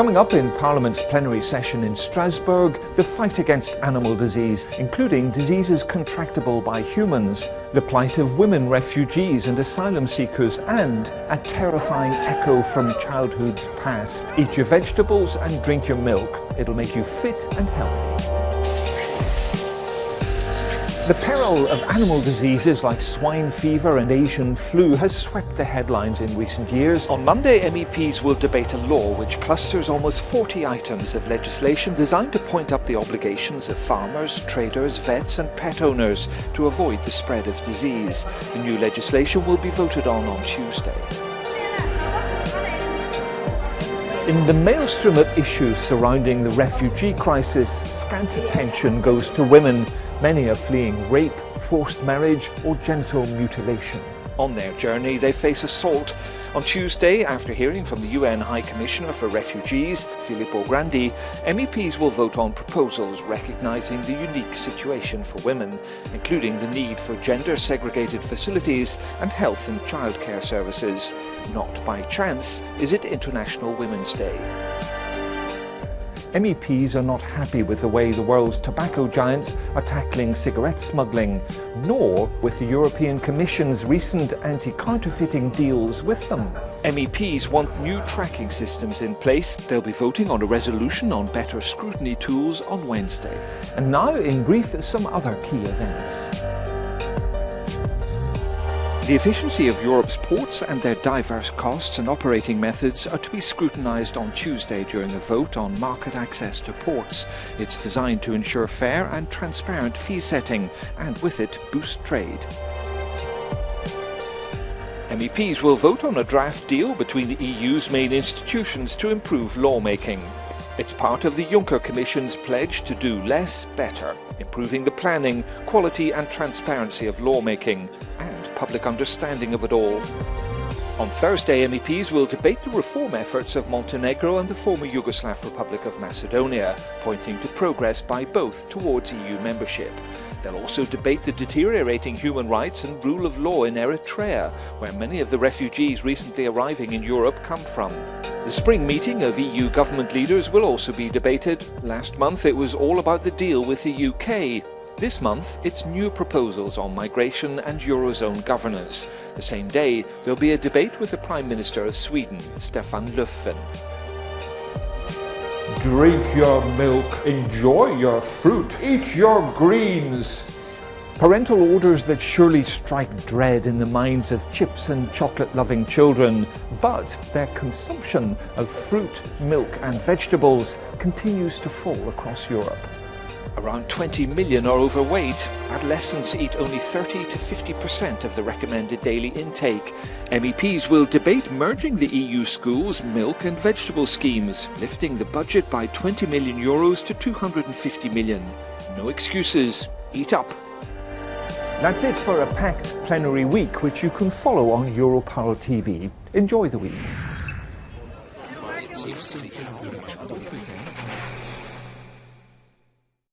Coming up in Parliament's plenary session in Strasbourg, the fight against animal disease, including diseases contractable by humans, the plight of women refugees and asylum seekers, and a terrifying echo from childhood's past. Eat your vegetables and drink your milk. It'll make you fit and healthy. The peril of animal diseases like swine fever and Asian flu has swept the headlines in recent years. On Monday, MEPs will debate a law which clusters almost 40 items of legislation designed to point up the obligations of farmers, traders, vets and pet owners to avoid the spread of disease. The new legislation will be voted on on Tuesday. In the maelstrom of issues surrounding the refugee crisis, scant attention goes to women. Many are fleeing rape, forced marriage or genital mutilation. On their journey, they face assault. On Tuesday, after hearing from the UN High Commissioner for Refugees, Filippo Grandi, MEPs will vote on proposals recognising the unique situation for women, including the need for gender-segregated facilities and health and childcare services. Not by chance is it International Women's Day. MEPs are not happy with the way the world's tobacco giants are tackling cigarette smuggling, nor with the European Commission's recent anti-counterfeiting deals with them. MEPs want new tracking systems in place. They'll be voting on a resolution on better scrutiny tools on Wednesday. And now, in brief, some other key events. The efficiency of Europe's ports and their diverse costs and operating methods are to be scrutinised on Tuesday during a vote on market access to ports. It's designed to ensure fair and transparent fee setting and with it boost trade. MEPs will vote on a draft deal between the EU's main institutions to improve lawmaking. It's part of the Juncker Commission's pledge to do less, better, improving the planning, quality and transparency of lawmaking public understanding of it all. On Thursday, MEPs will debate the reform efforts of Montenegro and the former Yugoslav Republic of Macedonia, pointing to progress by both towards EU membership. They'll also debate the deteriorating human rights and rule of law in Eritrea, where many of the refugees recently arriving in Europe come from. The spring meeting of EU government leaders will also be debated. Last month it was all about the deal with the UK, this month, it's new proposals on migration and Eurozone governance. The same day, there'll be a debate with the Prime Minister of Sweden, Stefan Löfven. Drink your milk, enjoy your fruit, eat your greens. Parental orders that surely strike dread in the minds of chips and chocolate-loving children, but their consumption of fruit, milk and vegetables continues to fall across Europe. Around 20 million are overweight. Adolescents eat only 30 to 50% of the recommended daily intake. MEPs will debate merging the EU schools' milk and vegetable schemes, lifting the budget by 20 million euros to 250 million. No excuses. Eat up. That's it for a packed plenary week, which you can follow on EuroParl TV. Enjoy the week.